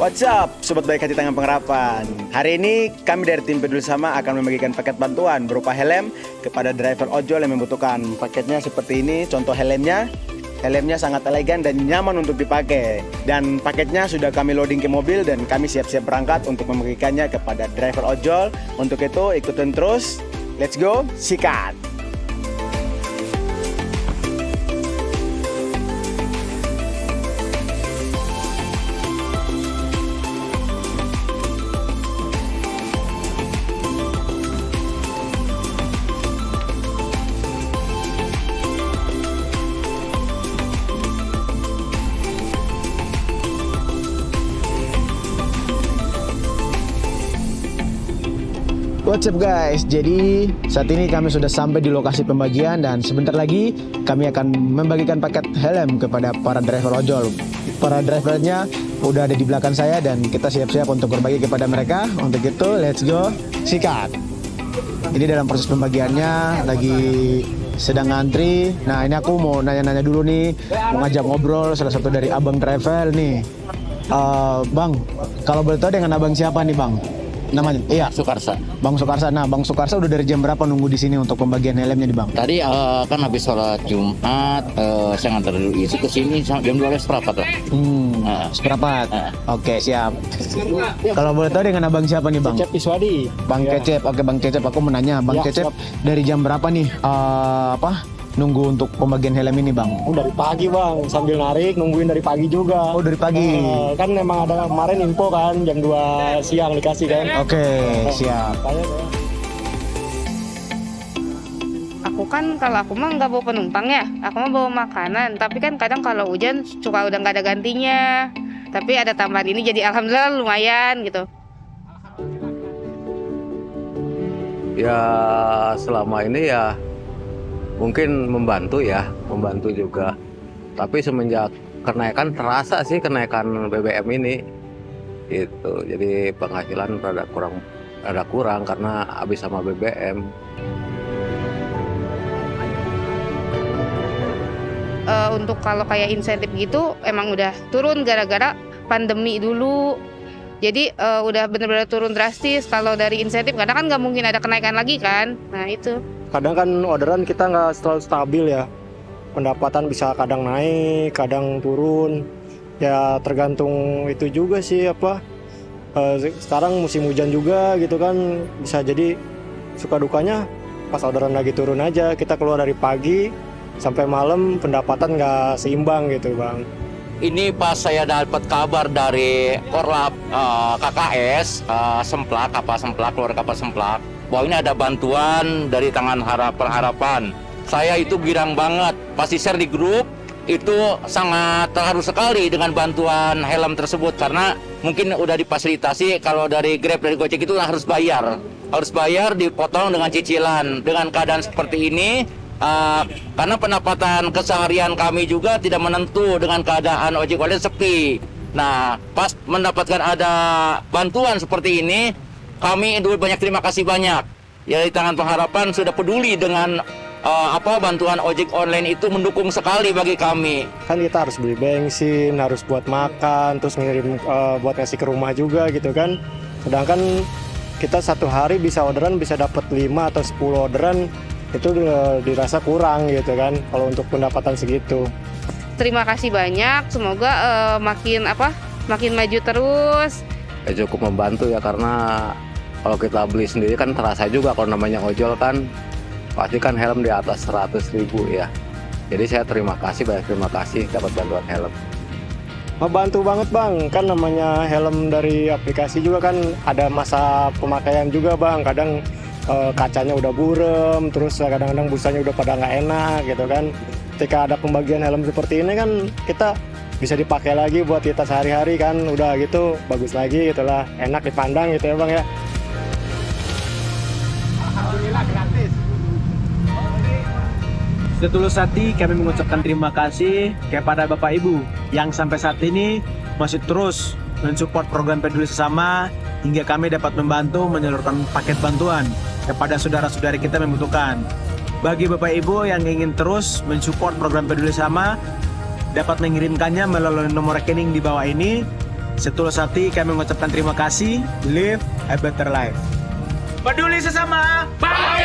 What's up, Sobat Baik Hati Tangan Pengharapan? Hari ini kami dari tim Peduli Sama akan membagikan paket bantuan berupa helm kepada driver ojol yang membutuhkan. Paketnya seperti ini, contoh helmnya. Helmnya sangat elegan dan nyaman untuk dipakai. Dan paketnya sudah kami loading ke mobil dan kami siap-siap berangkat untuk membagikannya kepada driver ojol. Untuk itu ikutin terus, let's go, sikat What's up guys, jadi saat ini kami sudah sampai di lokasi pembagian dan sebentar lagi kami akan membagikan paket helm kepada para driver ojol. Para drivernya udah ada di belakang saya dan kita siap-siap untuk berbagi kepada mereka. Untuk itu let's go, sikat. Ini dalam proses pembagiannya lagi sedang ngantri. Nah ini aku mau nanya-nanya dulu nih Mau ngajak ngobrol salah satu dari abang travel nih. Uh, Bang, kalau boleh tahu dengan abang siapa nih bang? Namanya? Iya Sukarsa Bang Sukarsa nah Bang Sukarsa udah dari jam berapa nunggu di sini untuk pembagian helmnya nih Bang? Tadi uh, kan habis sholat Jumat uh, saya ngantar dulu itu ke sini jam dua belas seperempat lah. Hmm uh, seperempat uh. oke okay, siap. Kalau boleh tahu dengan abang siapa nih Bang? Cecep Iswadi. Bang ya. Cecep. Oke Bang Cecep. Aku menanya Bang ya, Cecep siap. dari jam berapa nih uh, apa nunggu untuk pembagian helm ini bang? Oh dari pagi bang, sambil narik nungguin dari pagi juga. Oh dari pagi? Uh, kan memang ada kemarin info kan jam 2 siang dikasih kan. Oke okay, uh, siap. Aku kan kalau aku mah nggak bawa penumpang ya, aku mah bawa makanan. Tapi kan kadang kalau hujan suka udah nggak ada gantinya. Tapi ada tambahan ini jadi alhamdulillah lumayan gitu. Ya selama ini ya mungkin membantu ya, membantu juga. Tapi semenjak kenaikan terasa sih kenaikan BBM ini. Itu. Jadi penghasilan rada kurang rada kurang karena habis sama BBM. Uh, untuk kalau kayak insentif gitu emang udah turun gara-gara pandemi dulu jadi uh, udah bener-bener turun drastis kalau dari insentif karena kan nggak mungkin ada kenaikan lagi kan nah itu kadang kan orderan kita nggak selalu stabil ya. Pendapatan bisa kadang naik kadang turun. Ya tergantung itu juga sih apa e, sekarang musim hujan juga gitu kan. Bisa jadi suka dukanya pas orderan lagi turun aja. Kita keluar dari pagi sampai malam pendapatan nggak seimbang gitu bang. Ini pas saya dapat kabar dari Korlap uh, eh, KKS uh, Semplak kapal Semplak keluar kapal Semplak bahwa ini ada bantuan dari tangan harap perharapan. Saya itu girang banget, pasti share di grup, itu sangat terharu sekali dengan bantuan helm tersebut. Karena mungkin udah difasilitasi kalau dari Grab dari Gojek itu harus bayar. Harus bayar dipotong dengan cicilan. Dengan keadaan seperti ini uh, karena pendapatan keseharian kami juga tidak menentu dengan keadaan ojek online sepi. Nah pas mendapatkan ada bantuan seperti ini kami dulu banyak terima kasih banyak ya di tangan pengharapan sudah peduli dengan uh, apa bantuan ojek online itu mendukung sekali bagi kami. Kan kita harus beli bensin, harus buat makan, terus ngirim uh, buat ngasih ke rumah juga gitu kan. Sedangkan kita satu hari bisa orderan bisa dapat 5 atau 10 orderan itu uh, dirasa kurang gitu kan kalau untuk pendapatan segitu. Terima kasih banyak, semoga uh, makin apa? makin maju terus. Ya cukup membantu ya karena kalau kita beli sendiri kan terasa juga kalau namanya ojol kan pasti kan helm di atas 100 ribu ya jadi saya terima kasih banyak terima kasih dapat bantuan helm Membantu banget bang, kan namanya helm dari aplikasi juga kan ada masa pemakaian juga bang. Kadang e, kacanya udah burem, terus kadang-kadang busanya udah pada nggak enak gitu kan. Ketika ada pembagian helm seperti ini kan kita bisa dipakai lagi buat kita sehari-hari kan, udah gitu bagus lagi gitulah, enak dipandang gitu ya bang ya. Setulus hati kami mengucapkan terima kasih kepada Bapak Ibu yang sampai saat ini masih terus mensupport program peduli sesama hingga kami dapat membantu menyalurkan paket bantuan kepada saudara-saudari kita yang membutuhkan. Bagi Bapak Ibu yang ingin terus mensupport program peduli sesama dapat mengirimkannya melalui nomor rekening di bawah ini Setulus hati kami mengucapkan terima kasih. Live a better life. Peduli sesama. Bagi-bagi.